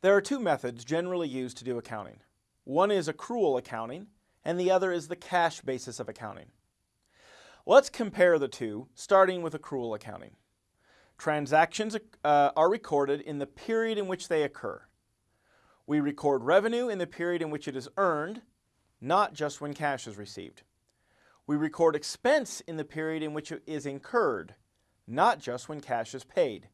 There are two methods generally used to do accounting. One is accrual accounting, and the other is the cash basis of accounting. Let's compare the two, starting with accrual accounting. Transactions uh, are recorded in the period in which they occur. We record revenue in the period in which it is earned, not just when cash is received. We record expense in the period in which it is incurred, not just when cash is paid.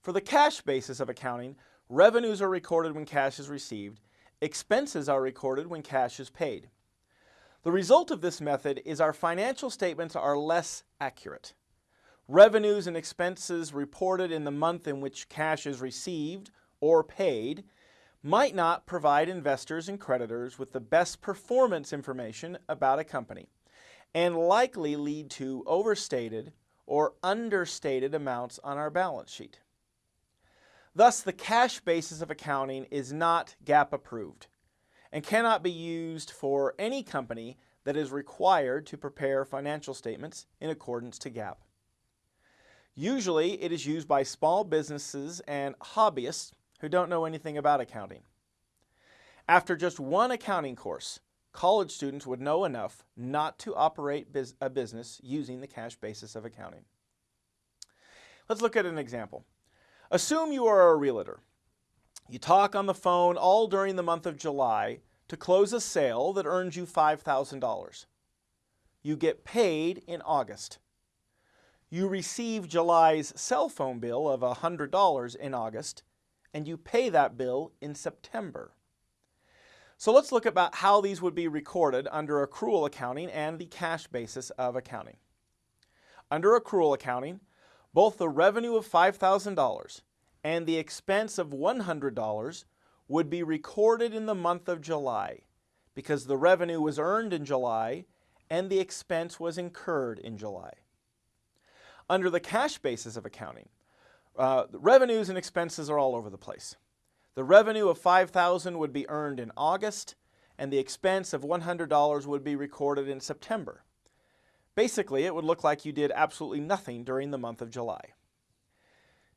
For the cash basis of accounting, revenues are recorded when cash is received, expenses are recorded when cash is paid. The result of this method is our financial statements are less accurate. Revenues and expenses reported in the month in which cash is received or paid might not provide investors and creditors with the best performance information about a company and likely lead to overstated or understated amounts on our balance sheet. Thus, the cash basis of accounting is not GAAP approved and cannot be used for any company that is required to prepare financial statements in accordance to GAAP. Usually, it is used by small businesses and hobbyists who don't know anything about accounting. After just one accounting course, college students would know enough not to operate a business using the cash basis of accounting. Let's look at an example. Assume you are a realtor. You talk on the phone all during the month of July to close a sale that earns you $5,000. You get paid in August. You receive July's cell phone bill of $100 in August, and you pay that bill in September. So let's look about how these would be recorded under accrual accounting and the cash basis of accounting. Under accrual accounting, both the revenue of $5,000 and the expense of $100 would be recorded in the month of July because the revenue was earned in July and the expense was incurred in July. Under the cash basis of accounting, uh, revenues and expenses are all over the place. The revenue of 5,000 would be earned in August, and the expense of $100 would be recorded in September. Basically, it would look like you did absolutely nothing during the month of July.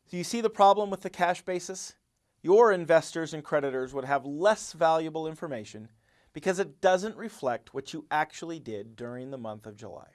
Do you see the problem with the cash basis? Your investors and creditors would have less valuable information because it doesn't reflect what you actually did during the month of July.